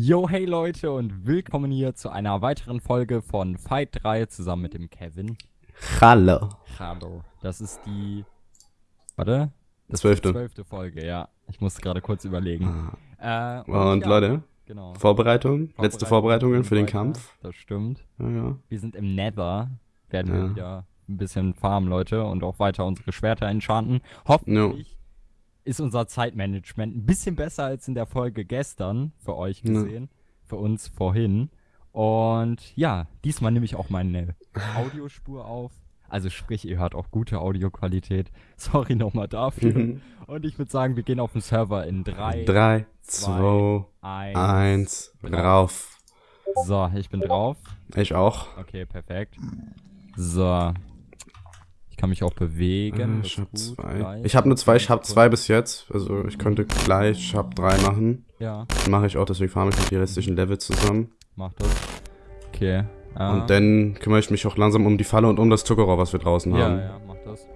Yo, hey Leute und willkommen hier zu einer weiteren Folge von Fight 3 zusammen mit dem Kevin. Hallo. Hallo. Das ist die. Warte. Das Zwölfte. Zwölfte Folge, ja. Ich musste gerade kurz überlegen. Ah. Äh, Und ja, Leute, genau. Vorbereitung, letzte Vorbereitungen für den weiter. Kampf. Das stimmt. Ja, ja. Wir sind im Nether. Werden wir wieder ein bisschen farmen, Leute, und auch weiter unsere Schwerter enchanten. Hoffentlich ist unser Zeitmanagement ein bisschen besser als in der Folge gestern, für euch gesehen, für uns vorhin. Und ja, diesmal nehme ich auch meine Audiospur auf. Also sprich, ihr hört auch gute Audioqualität. Sorry nochmal dafür. Mhm. Und ich würde sagen, wir gehen auf den Server in 3, Drei, zwei, zwei, 1. eins, Genau. rauf. So, ich bin drauf. Ich auch. Okay, perfekt. So. Ich kann mich auch bewegen. Äh, ich hab ist gut, zwei. Ich habe nur zwei, ich habe zwei bis jetzt. Also ich könnte gleich, ich habe drei machen. Ja, Mache ich auch, deswegen farme ich mit die restlichen Level zusammen. mach das. Okay. ah. Und dann kümmere ich mich auch langsam um die Falle und um das Zuckerrohr, was wir draußen Ja, haben. ja, mach das.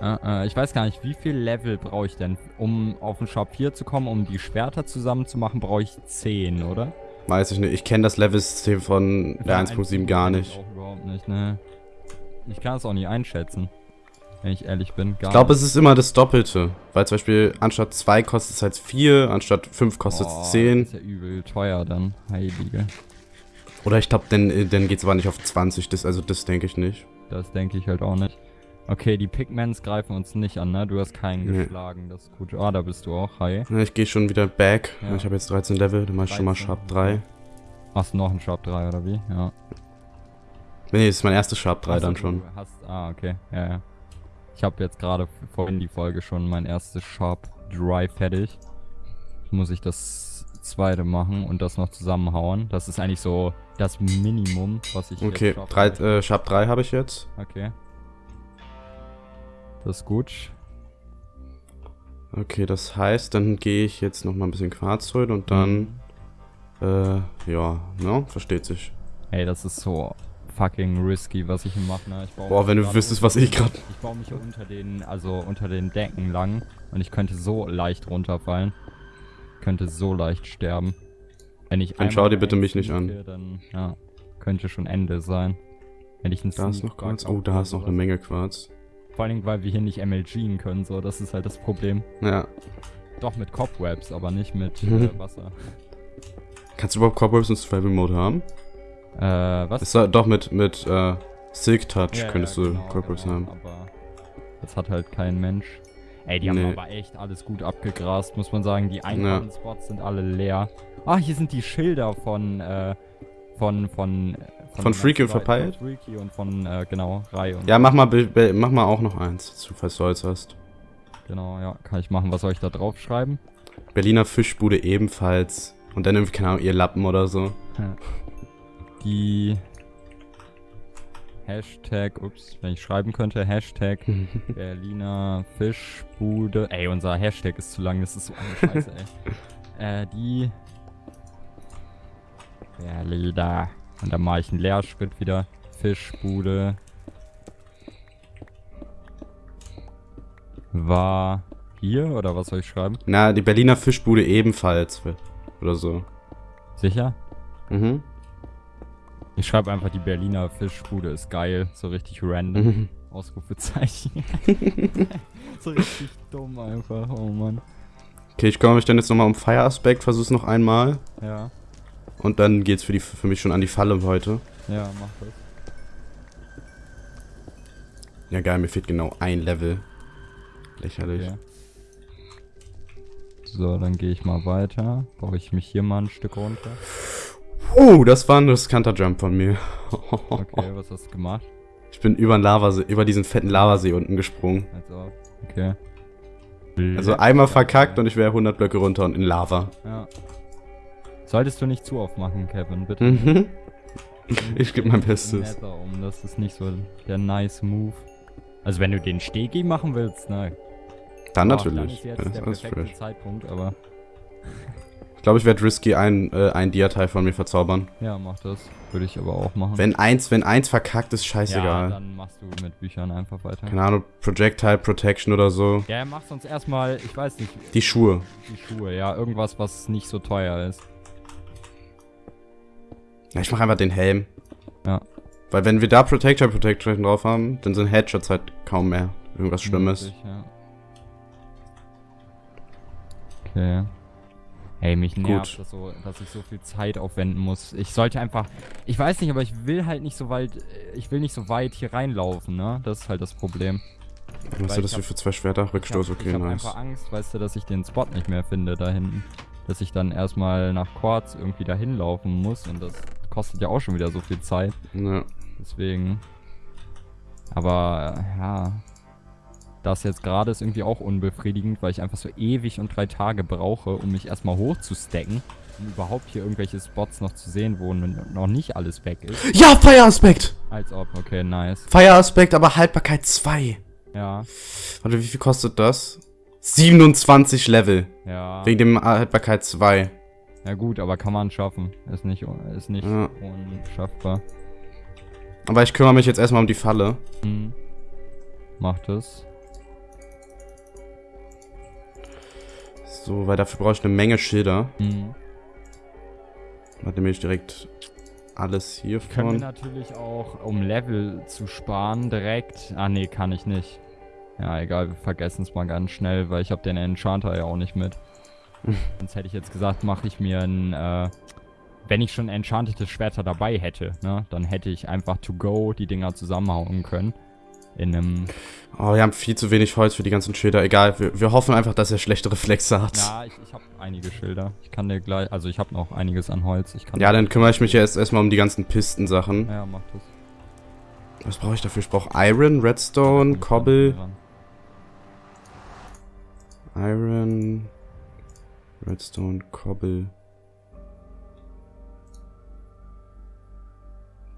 Äh, äh, ich weiß gar nicht, wie viel Level brauche ich denn? Um auf den Shop 4 zu kommen, um die Schwerter zusammen zu machen, brauche ich 10, oder? Weiß ich nicht. Ich kenne das Level-System von der 1.7 gar nicht. Auch überhaupt nicht, ne. Ich kann es auch nicht einschätzen. Wenn ich ehrlich bin. Gar Ich glaube, es ist immer das Doppelte. Weil zum Beispiel anstatt 2 kostet es halt 4, anstatt 5 kostet es 10. Das ist ja übel teuer dann. Heilige. Oder ich glaube, dann, äh, dann geht es aber nicht auf 20. Das, also das denke ich nicht. Das denke ich halt auch nicht. Okay, die Pigments greifen uns nicht an, ne? Du hast keinen Nee. geschlagen, das ist gut. Ah, da bist du auch. Hi. Ja, ich gehe schon wieder back. Ja. Ich habe jetzt 13 Level, dann mach ich schon mal 13, Sharp 3. Machst du noch einen Sharp 3 oder wie? Ja. Nee, das ist mein erstes Sharp 3 Achso, dann schon. Hast, ah, okay. Ja, ja. Ich habe jetzt gerade vorhin die Folge schon mein erstes Sharp 3 fertig. Jetzt muss ich das zweite machen und das noch zusammenhauen. Das ist eigentlich so das Minimum, was ich Okay, jetzt möchte. äh, Sharp 3 habe ich jetzt. Okay. Das ist gut. Okay, das heißt, dann gehe ich jetzt noch mal ein bisschen Quarz holen und dann, äh, ja, ne, versteht sich. Ey, das ist so fucking risky, was ich hier mache. Ne? Boah, wenn du wüsstest, was ich grad- Ich baue mich hier unter den, also unter den Decken lang und ich könnte so leicht runterfallen. Könnte so leicht sterben. Wenn ich Dann schau dir bitte mich nicht einsneake, Dann, ja, könnte schon Ende sein. Wenn ich Da ist noch Quarz. Oh, da ist noch eine Menge Quarz. Vor allem, weil wir hier nicht MLGen können, so, das ist halt das Problem. Ja. Doch mit Cobwebs, aber nicht mit Mhm. äh, Wasser. Kannst du überhaupt Cobwebs in Survival Mode haben? Äh, was? Ist da, doch mit, mit, äh, Silk Touch Ja, könntest ja, du genau, Cobwebs genau, haben. Aber das hat halt kein Mensch. Ey, die haben Nee. aber echt alles gut abgegrast, muss man sagen. Die einfachen Spots sind alle leer. Ah, hier sind die Schilder von, äh, von, von, Von Freaky und Von Verpeilt? Freaky und von, äh, genau, Rai und Ja, mach mal, mach mal auch noch eins, falls du Holz hast. Genau, ja, kann ich machen. Was soll ich da drauf schreiben? Berliner Fischbude ebenfalls. Und dann irgendwie, keine Ahnung, ihr Lappen oder so. Die Hashtag, ups, wenn ich schreiben könnte, Hashtag Berliner Fischbude. Ey, unser Hashtag ist zu lang, das ist so eine Scheiße, ey. Äh, die Berliner. Und dann mache ich einen Leerschritt wieder. Fischbude. War hier oder was soll ich schreiben? Na, die Berliner Fischbude ebenfalls. Oder so. Sicher? Mhm. Ich schreibe einfach, die Berliner Fischbude ist geil. So richtig random. Mhm. Ausrufezeichen. so richtig dumm einfach. Oh Mann. Okay, ich kümmere mich dann jetzt nochmal um Fire Aspekt, versuch's noch einmal. Ja, Und dann geht's für, die, für mich schon an die Falle heute. ja, mach das. Ja, geil, mir fehlt genau ein Level. Lächerlich. Okay. So, dann gehe ich mal weiter. Baue ich mich hier mal ein Stück runter. Uh, das war ein riskanter Jump von mir. Okay, was hast du gemacht? Ich bin über, Lavasee, über diesen fetten Lavasee unten gesprungen. Als ob. Okay. Also einmal verkackt und ich wäre 100 Blöcke runter und in Lava. Ja. Solltest du nicht zu aufmachen, Kevin, bitte. Mhm. Ich gebe mein Bestes. Um, das ist nicht so der nice Move. Also wenn du den Stegi machen willst, ne. Dann Boah, natürlich. Dann ist jetzt Ja, der perfekte fresh. Zeitpunkt, aber glaube, ich werde risky ein, äh, ein Dia-Teil von mir verzaubern. Ja, mach das. Würde ich aber auch machen. Wenn eins, wenn eins verkackt ist, ja, scheißegal. dann machst du mit Büchern einfach weiter. Keine Ahnung, Projectile Protection oder so. Ja, mach sonst erstmal, ich weiß nicht, Die Schuhe. die Schuhe, ja, irgendwas, was nicht so teuer ist. Ja, ich mache einfach den Helm. Ja. Weil wenn wir da Protector Protection drauf haben, dann sind Headshots halt kaum mehr irgendwas Schlimmes. Möglich, ja. Okay. Ey, mich nervt das so, dass ich so viel Zeit aufwenden muss. Ich sollte einfach, ich weiß nicht, aber ich will halt nicht so weit, ich will nicht so weit hier reinlaufen, ne? Das ist halt das Problem. Was Weil ist das ich hier hab- für zwei Schwerter? Ich hab, Rückstoß, ich okay, hab nice. einfach Angst, weißt du, dass ich den Spot nicht mehr finde da hinten. Dass ich dann erstmal nach Quartz irgendwie dahin laufen muss und das kostet ja auch schon wieder so viel Zeit. Ja. Deswegen. Aber äh, ja. Das jetzt gerade ist irgendwie auch unbefriedigend, weil ich einfach so ewig und drei Tage brauche, um mich erstmal hochzustacken, um überhaupt hier irgendwelche Spots noch zu sehen, wo noch nicht alles weg ist. Ja, Fire Aspect! Als ob, okay, nice. Fire Aspect, aber Haltbarkeit 2. Ja, Warte, wie viel kostet das? 27 Level. ja. Wegen dem Haltbarkeit 2. Ja gut, aber kann man schaffen. Ist nicht, ist nicht Ja. unschaffbar. Aber ich kümmere mich jetzt erstmal um die Falle. Hm. Macht es. So, weil dafür brauche ich eine Menge Schilder. Hm. Warte, nehme ich direkt alles Können wir natürlich auch, um Level zu sparen, direkt... Ah, nee, kann ich nicht. Ja, egal, wir vergessen es mal ganz schnell, weil ich habe den Enchanter ja auch nicht mit. Sonst hätte ich jetzt gesagt, mache ich mir ein... Äh, wenn ich schon enchantete Schwerter dabei hätte, ne, dann hätte ich einfach to go die Dinger zusammenhauen können. In einem... Oh, wir haben viel zu wenig Holz für die ganzen Schilder. Egal, wir, wir hoffen einfach, dass er schlechte Reflexe hat. Ja, ich, ich habe einige Schilder. Ich kann dir gleich... Also ich habe noch einiges an Holz. Ja, dann kümmere ich mich jetzt erstmal um die ganzen Pistensachen. Ja, mach das. Was brauche ich dafür? Ich brauche Iron, Redstone, Cobble, Iron, Redstone, Cobble.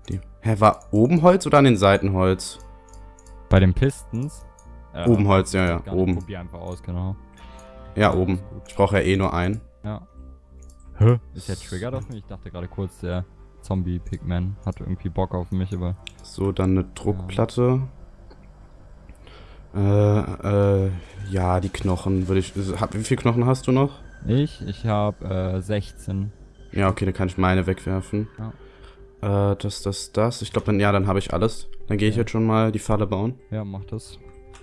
Die. Hä, war oben Holz oder an den Seiten Holz? Bei den Pistons. äh, Oben Holz, ja, ja, gar nicht, oben. Probier einfach aus, genau. Ja, oben. Ich brauche ja eh nur einen. Ja. Hä? Ist der Trigger auf mich? Ich dachte gerade kurz, der Zombie-Pigman hatte irgendwie Bock auf mich, aber. So, dann eine Druckplatte. Äh, äh, ja, die Knochen würde ich. hab- Wie viele Knochen hast du noch? Ich? Ich habe äh, 16. Ja, okay, dann kann ich meine wegwerfen. Äh, das, das, das. Ich glaube, dann, ja, dann habe ich alles. Dann gehe ich Ja. jetzt schon mal die Falle bauen. Ja, mach das.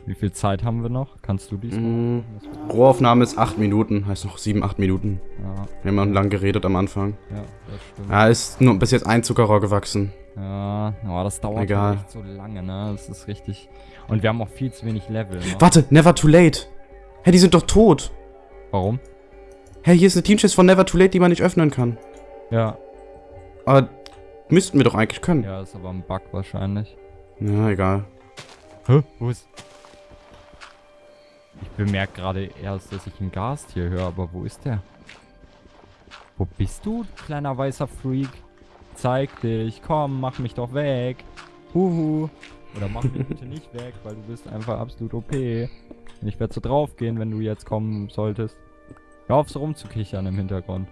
Wie viel Zeit haben wir noch? Kannst du dies Mm, Rohaufnahme ist 8 Minuten. Heißt noch 7, 8 Minuten. Ja, Wir haben lang geredet am Anfang. ja, das stimmt. Ja, ist nur bis jetzt ein Zuckerrohr gewachsen. Ja, oh, das dauert Egal. halt echt so lange, ne? Das ist richtig. Und wir haben auch viel zu wenig Level, ne? Warte, never too late. Hä, die sind doch tot. Warum? Hä, hier ist eine Teamchest von never too late, die man nicht öffnen kann. Ja. Aber müssten wir doch eigentlich können. Ja, ist aber ein Bug wahrscheinlich. Ja, egal. Hä? Wo ist. Ich bemerke gerade erst, dass ich einen Gast hier höre, aber wo ist der? Wo bist du, kleiner weißer Freak? Zeig dich, komm, mach mich doch weg. Huhu. Oder mach mich bitte nicht weg, weil du bist einfach absolut OP. Und ich werde so draufgehen, wenn du jetzt kommen solltest. Hör auf so rumzukichern im Hintergrund.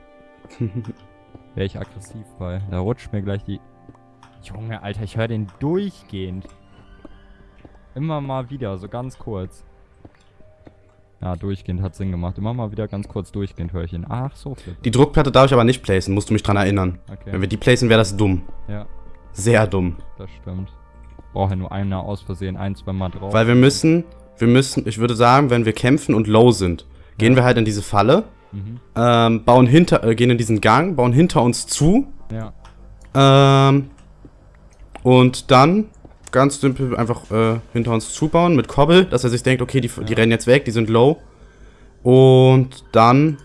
Wäre ich aggressiv bei. Da rutscht mir gleich die... Junge, Alter, ich höre den durchgehend. Immer mal wieder, so ganz kurz. Ja, durchgehend hat Sinn gemacht. Immer mal wieder ganz kurz durchgehend höre ich ihn. Ach, so viel. Die Druckplatte darf ich aber nicht placen, musst du mich dran erinnern. Wenn Okay. wir die placen, wäre das dumm. Ja, Sehr dumm. das stimmt. Brauche ja nur einer aus Versehen ein, zwei Mal drauf. Weil wir müssen, wir müssen, ich würde sagen, wenn wir kämpfen und low sind, gehen Ja. wir halt in diese Falle, Mhm. ähm, bauen hinter, äh, gehen in diesen Gang, bauen hinter uns zu, Ja. ähm, und dann ganz simpel einfach äh, hinter uns zubauen mit Kobbel, dass er sich denkt, okay, die, die Ja. rennen jetzt weg, die sind low. Und dann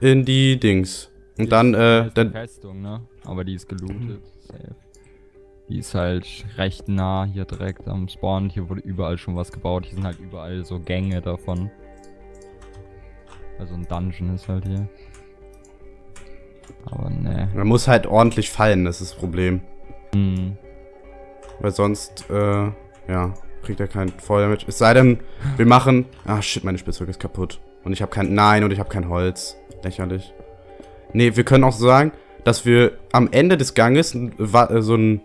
in die Dings. Und Die dann, äh, die ist dann, Festung, ne? Aber die ist gelootet. Safe. Die ist halt recht nah hier direkt am Spawn. Hier wurde überall schon was gebaut. Hier sind halt überall so Gänge davon. Also ein Dungeon ist halt hier. Aber ne. man muss halt ordentlich fallen, das ist das Problem. Hm. Weil sonst, äh, ja, kriegt er kein Feuerdamage. Es sei denn, wir machen. Ah, shit, meine Spitzhacke ist kaputt. Und ich habe kein. Nein, und ich habe kein Holz. Lächerlich. Nee, wir können auch sagen, dass wir am Ende des Ganges äh, so ein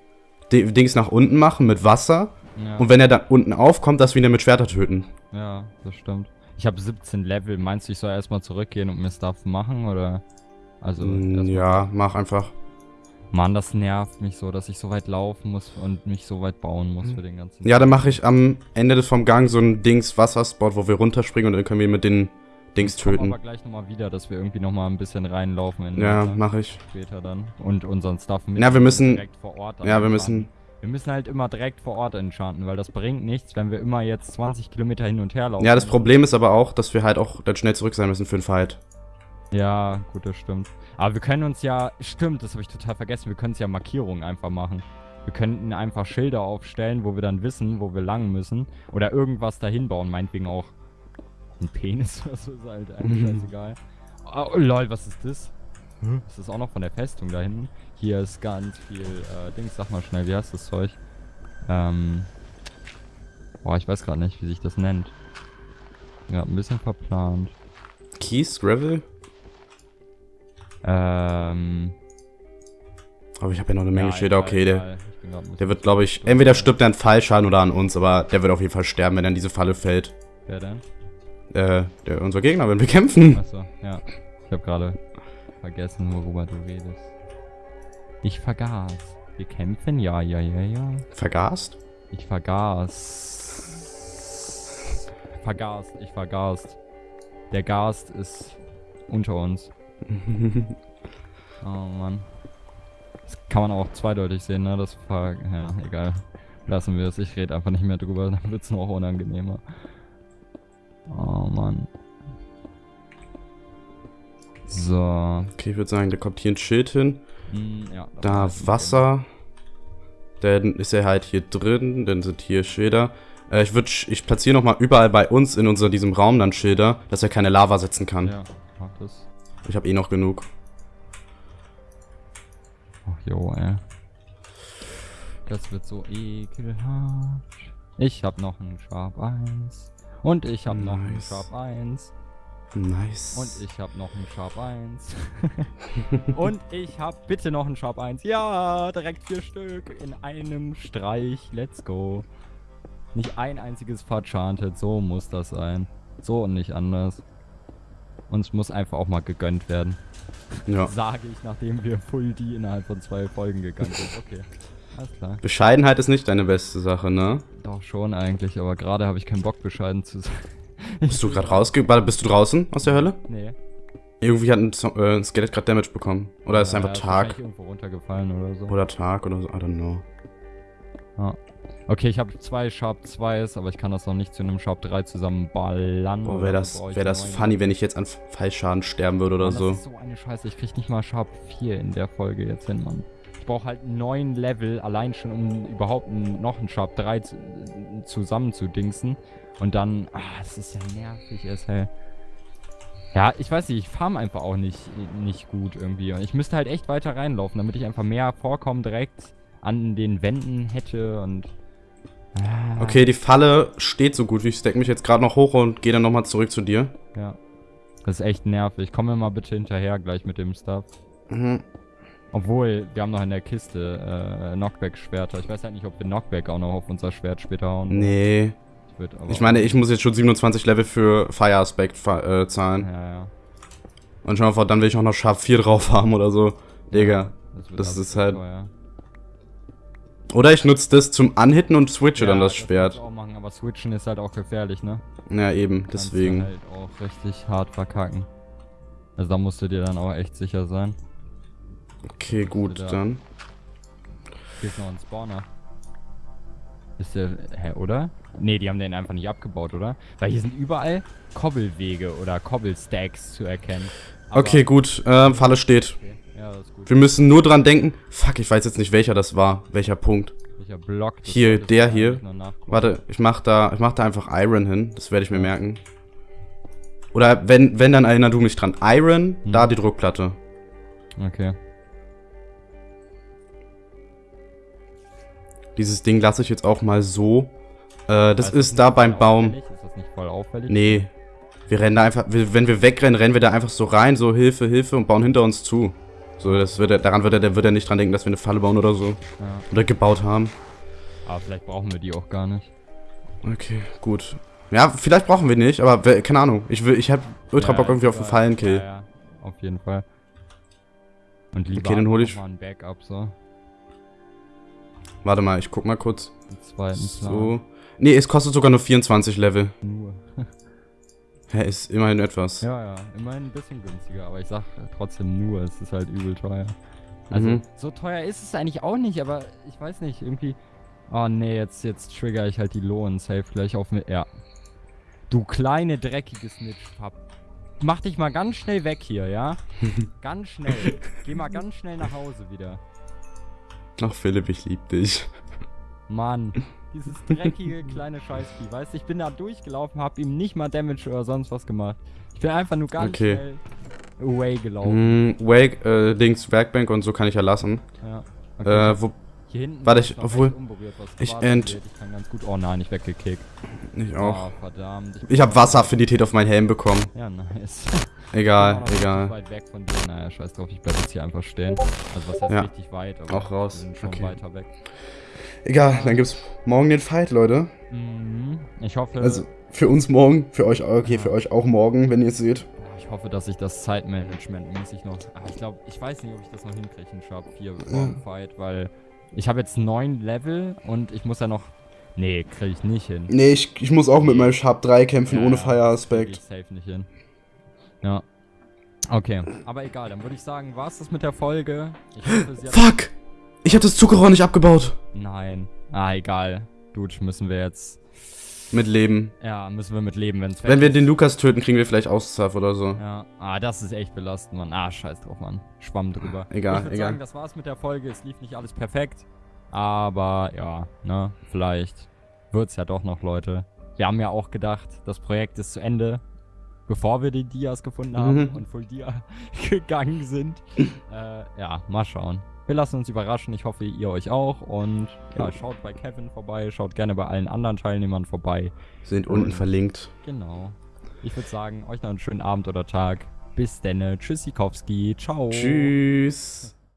Dings nach unten machen mit Wasser. Ja, Und wenn er dann unten aufkommt, dass wir ihn dann mit Schwerter töten. ja das stimmt. Ich habe 17 Level. Meinst du, ich soll erstmal zurückgehen und mir Stuff machen, oder? Also, Mm, ja, mach einfach. Mann, das nervt mich so, dass ich so weit laufen muss und mich so weit bauen muss für den ganzen... Ja, dann mache ich am Ende vom Gang so ein Dings Wasserspot, wo wir runterspringen und dann können wir mit den Dings töten. aber gleich nochmal wieder, dass wir irgendwie nochmal ein bisschen reinlaufen Ja, mache ich. später dann. Und unseren Stuff mit Ja, wir müssen- direkt vor Ort Ja, wir enchanten. müssen. Wir müssen halt immer direkt vor Ort enchanten, weil das bringt nichts, wenn wir immer jetzt 20 Kilometer hin und her laufen. Ja, das Problem ist aber auch, dass wir halt auch dann schnell zurück sein müssen für den Fight. Ja, gut, das stimmt. Aber wir können uns ja, stimmt, das habe ich total vergessen, wir können uns ja Markierungen einfach machen. Wir könnten einfach Schilder aufstellen, wo wir dann wissen, wo wir lang müssen. Oder irgendwas dahin bauen, meinetwegen auch ein Penis oder so, ist halt eigentlich scheißegal. Oh, lol, was ist das? Das ist auch noch von der Festung da hinten. Hier ist ganz viel äh, Dings, sag mal schnell, wie heißt das Zeug? Ähm. Boah, ich weiß gerade nicht, wie sich das nennt. Ja, ein bisschen verplant. Keys, Gravel? Ähm. Aber ich habe ja noch eine Menge ja, Schilder. Okay, der, der wird, glaube ich, entweder stirbt er an Fallschaden oder an uns, aber der wird auf jeden Fall sterben, wenn er in diese Falle fällt. Wer denn? Äh, der, unser Gegner, wenn wir kämpfen. Achso, ja. Ich habe gerade vergessen, worüber du redest. Ich vergaß. Wir kämpfen? Ja, ja, ja, ja. Vergast? Ich vergaß. Vergaßt, ich vergaßt. Der Gast ist unter uns. Oh Mann. Das kann man auch zweideutig sehen, ne? Das ver ja, egal. Lassen wir es. Ich rede einfach nicht mehr drüber, dann wird es noch unangenehmer. Oh Mann. So. okay, ich würde sagen, da kommt hier ein Schild hin. Hm, ja, Da Wasser. Dann ist er halt hier drin. Dann sind hier Schilder. Äh, ich würde, ich platziere nochmal überall bei uns in unser, diesem Raum dann Schilder, dass er keine Lava setzen kann. Ja, mach das. Ich habe eh noch genug. Ach jo, ey. Das wird so ekelhaft. Ich hab noch einen Sharp 1. Und ich hab noch einen Nice. Sharp 1. Nice. Und ich hab noch einen Sharp 1. Und ich hab bitte noch einen Sharp 1. Ja, direkt vier Stück in einem Streich. Let's go. Nicht ein einziges verchantet. So muss das sein. So und nicht anders. Uns muss einfach auch mal gegönnt werden. ja. Sage ich, nachdem wir Full D innerhalb von zwei Folgen gegangen sind. Okay. Alles klar. Bescheidenheit ist nicht deine beste Sache, ne? Doch schon eigentlich, aber gerade habe ich keinen Bock bescheiden zu sein. Bist du gerade rausge... Warte, bist du draußen aus der Hölle? Nee. Irgendwie hat ein, äh, ein Skelett gerade Damage bekommen. Oder ist Ja, einfach ist Tag. wahrscheinlich irgendwo runtergefallen oder so. Oder Tag oder so. I don't know. Okay, ich habe zwei Sharp 2s, aber ich kann das noch nicht zu einem Sharp 3 zusammenballern. Boah, wäre das, wär das funny, wenn ich jetzt an Fallschaden sterben würde oder Mann, so. Das ist so eine Scheiße. Ich krieg nicht mal Sharp 4 in der Folge jetzt hin, Mann. Ich brauche halt neun Level, allein schon, um überhaupt noch einen Sharp 3 zu, zusammen zu dingsen. Und dann, ah, das ist ja nervig, es hell. Ja, ich weiß nicht, ich farm einfach auch nicht, nicht gut irgendwie. Und ich müsste halt echt weiter reinlaufen, damit ich einfach mehr Vorkommen direkt an den Wänden hätte und. Ah, Okay, die Falle steht so gut, wie ich stack mich jetzt gerade noch hoch und gehe dann nochmal zurück zu dir. Ja. Das ist echt nervig. Komm mir mal bitte hinterher gleich mit dem Stuff. Mhm. Obwohl, wir haben noch in der Kiste äh, Knockback-Schwerter. Ich weiß halt nicht, ob wir Knockback auch noch auf unser Schwert später hauen. Nee. Ich, Ich meine, ich muss jetzt schon 27 Level für Fire Aspect äh, zahlen. Ja, ja. Und schon mal vor, dann will ich auch noch Sharp 4 drauf haben oder so. Digga. wird das aber ist halt- teuer. Oder ich nutze das zum Anhitten und switche dann das kannst Schwert. du auch machen, aber switchen ist halt auch gefährlich, ne? Ja, eben, Kannst du deswegen. halt auch richtig hart verkacken. Also da musst du dir dann auch echt sicher sein. Okay, gut, da- dann. Hier ist noch ein Spawner. Ist der. Hä, oder? Nee, die haben den einfach nicht abgebaut, oder? Weil hier sind überall Kobbelwege oder Kobbelstacks zu erkennen. Aber- Okay, gut. Ähm, Falle steht. Okay. Ja, das ist gut. Wir müssen nur dran denken. Fuck, ich weiß jetzt nicht, welcher das war. Welcher Punkt. Welcher Block? Hier, der hier. Warte, ich mach da, ich mach da einfach Iron hin. Das werde ich mir merken. Oder wenn, wenn, dann erinner du mich dran. Iron, Hm. da die Druckplatte. Okay. Dieses Ding lasse ich jetzt auch mal so. Äh, das Weißt ist da beim Baum. Ist das nicht voll auffällig? Nee. Wir rennen da einfach, wenn wir wegrennen, rennen wir da einfach so rein, so Hilfe, Hilfe und bauen hinter uns zu. So, das wird er, daran wird er, der wird er nicht dran denken, dass wir eine Falle bauen oder so. Ja. Oder gebaut haben. Aber vielleicht brauchen wir die auch gar nicht. Okay, gut. Ja, vielleicht brauchen wir nicht, aber keine Ahnung. Ich will, ich hab ultra Ja, Bock irgendwie auf einen Fallenkill. Ja, ja, auf jeden Fall. Und lieber Okay, dann hol ich- mal ein Backup, so. Warte mal, ich guck mal kurz. Zweiten So. Nee, es kostet sogar nur 24 Level. Nur. Hä, ist immerhin etwas. Ja, ja, immerhin ein bisschen günstiger, aber ich sag trotzdem nur, es ist halt übel teuer. Also, Mhm. so teuer ist es eigentlich auch nicht, aber ich weiß nicht, irgendwie. Oh nee, jetzt, jetzt trigger ich halt die Lohn safe gleich auf mir. Ja. Du kleine dreckige Snitch, Pap. Mach dich mal ganz schnell weg hier, ja? ganz schnell. Geh mal ganz schnell nach Hause wieder. Ach, Philipp, ich lieb dich. Mann, dieses dreckige kleine Scheißvieh, weißt du, ich bin da durchgelaufen, hab ihm nicht mal Damage oder sonst was gemacht. Ich bin einfach nur ganz Okay. schnell away gelaufen. Hm, Wake, äh, Dings, Werkbank und so kann ich ja lassen. Ja. Äh, wo, hier hinten warte, ich- obwohl, ich angeht. Ich kann ganz gut. Oh nein, ich weggekickt. ich auch. Ah, verdammt. Ich habe Wasseraffinität auf meinen Helm bekommen. Ja, nice. Egal, Ich egal. weit weg von dir. Naja, scheiß drauf, ich bleib jetzt hier einfach stehen. Also was heißt Ja. richtig weit, aber Auch raus, wir sind schon okay. weiter weg. Egal, dann gibt's morgen den Fight, Leute. Mhm. Ich hoffe, Also, für uns morgen, für euch, okay, Ja. für euch auch morgen, wenn ihr es seht. ich hoffe, dass ich das Zeitmanagement mäßig noch. Ah, ich glaube, ich weiß nicht, ob ich das noch hinkriege, einen Sharp 4 Ja. Fight, weil ich habe jetzt neun Level und ich muss ja noch. Nee, kriege ich nicht hin. Nee, ich, ich muss auch mit meinem Sharp 3 kämpfen, Ja, ohne Fire-Aspekt. Ich safe nicht hin. Ja. Okay, aber egal, dann würde ich sagen, war's das mit der Folge. Ich hoffe. Fuck! Ich hab das Zuckerrohr nicht abgebaut. Nein. Ah, egal. Dude, müssen wir jetzt. Mit Leben. Ja, müssen wir mit leben, Wenn weg wir ist. den Lukas töten, kriegen wir vielleicht Auszahl oder so. Ja, ah, das ist echt belastend, Mann. Ah, scheiß drauf, Mann. Schwamm drüber. Egal, ich würd egal. sagen, das war's mit der Folge. Es lief nicht alles perfekt. Aber ja, ne, vielleicht wird's ja doch noch, Leute. Wir haben ja auch gedacht, das Projekt ist zu Ende, bevor wir die Dias gefunden haben Mhm. und Full Dia gegangen sind. äh, ja, mal schauen. Wir lassen uns überraschen. Ich hoffe, ihr euch auch. Und ja, schaut bei Kevin vorbei. Schaut gerne bei allen anderen Teilnehmern vorbei. Sind unten verlinkt. Genau. Ich würde sagen, euch noch einen schönen Abend oder Tag. Bis denne. Tschüssikowski. Ciao. Tschüss.